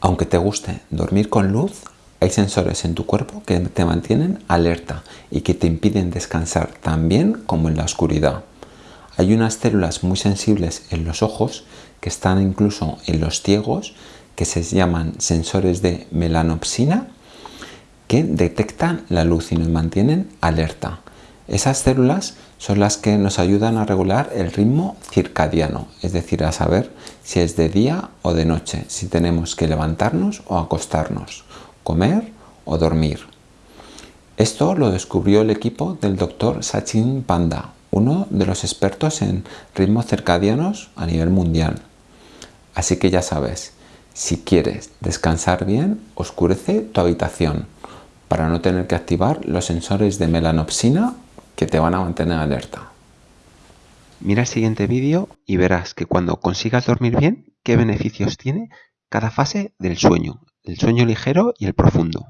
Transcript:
Aunque te guste dormir con luz, hay sensores en tu cuerpo que te mantienen alerta y que te impiden descansar tan bien como en la oscuridad. Hay unas células muy sensibles en los ojos que están incluso en los ciegos que se llaman sensores de melanopsina que detectan la luz y nos mantienen alerta. Esas células son las que nos ayudan a regular el ritmo circadiano, es decir, a saber si es de día o de noche, si tenemos que levantarnos o acostarnos, comer o dormir. Esto lo descubrió el equipo del doctor Sachin Panda, uno de los expertos en ritmos circadianos a nivel mundial. Así que ya sabes, si quieres descansar bien, oscurece tu habitación para no tener que activar los sensores de melanopsina que te van a mantener alerta. Mira el siguiente vídeo y verás que cuando consigas dormir bien, qué beneficios tiene cada fase del sueño, el sueño ligero y el profundo.